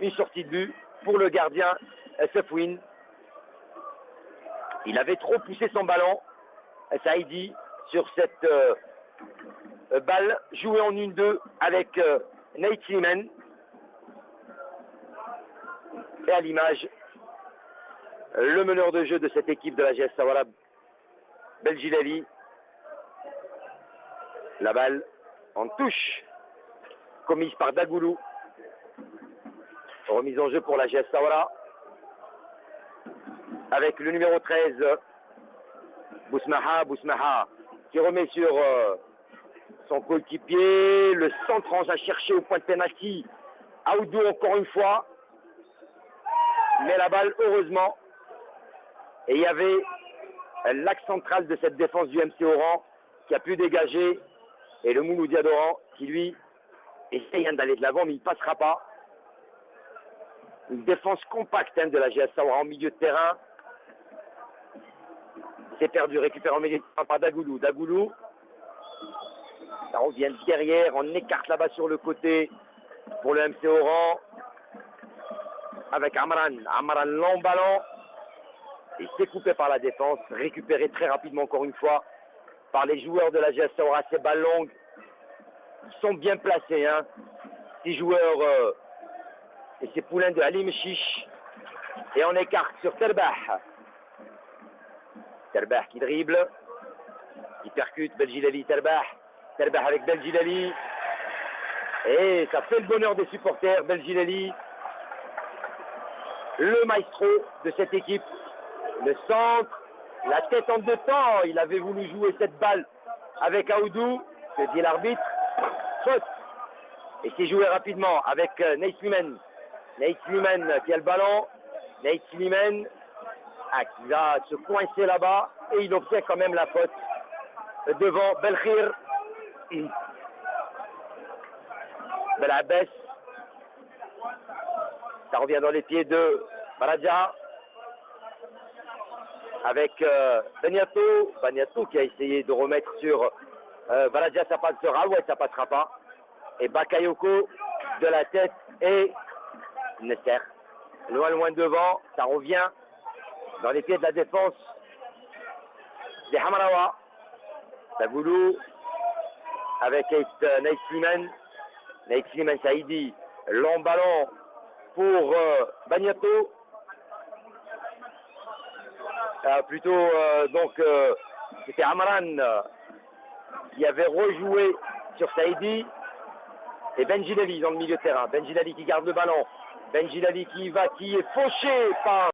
une sortie de but pour le gardien Sefwin. Il avait trop poussé son ballon, Saïdi, sur cette euh, euh, balle jouée en 1-2 avec euh, Nate Seaman. Et à l'image, le meneur de jeu de cette équipe de la GS Sawara, Belgilali. La balle en touche, commise par Dagoulou. Remise en jeu pour la GS. Avec le numéro 13, Bousmaha, Bousmaha, qui remet sur euh, son coéquipier. Le centre à chercher au point de penalty. Aoudou encore une fois. Mais la balle, heureusement. Et il y avait l'axe central de cette défense du MC Oran qui a pu dégager. Et le Mouloudi Adoran qui, lui, essaye d'aller de l'avant, mais il ne passera pas. Une défense compacte hein, de la GS en milieu de terrain. C'est perdu, récupéré en milieu de terrain par Dagoulou. Dagoulou, ça revient derrière, on écarte là-bas sur le côté pour le MC Oran. Avec Amran. Amran long ballon. Il s'est coupé par la défense, récupéré très rapidement encore une fois par les joueurs de la GS Sawara. Ces balles longues, ils sont bien placés. Hein. Ces joueurs euh, et ces poulains de Halim Chiche. Et on écarte sur Terbah. Terbah qui dribble, qui percute Belgilali Terbah. Terbah avec Belgilali. Et ça fait le bonheur des supporters. Belgilali, le maestro de cette équipe. Le centre, la tête en deux temps. Il avait voulu jouer cette balle avec Aoudou, que dit l'arbitre. Faute. Et c'est joué rapidement avec euh, Neislimen. Neislimen qui a le ballon. Neislimen ah, qui va se coincer là-bas et il obtient quand même la faute devant Belkhir. Belabès. Ça revient dans les pieds de Baradja avec euh. Beniato qui a essayé de remettre sur euh, Baradja, ça passera. Ouais, ça passera pas. Et Bakayoko de la tête et Nesser. Loin, loin devant. Ça revient dans les pieds de la défense des Hamarawa. Tagoulou avec euh, Naït Sliman. Naït Sliman Saïdi. Long ballon pour euh, Bagnato. Euh, plutôt, euh, donc, euh, c'était Amran euh, qui avait rejoué sur Saïdi. Et Benjilali dans le milieu de terrain. Benjilali qui garde le ballon. Benjilali qui va, qui est fauché par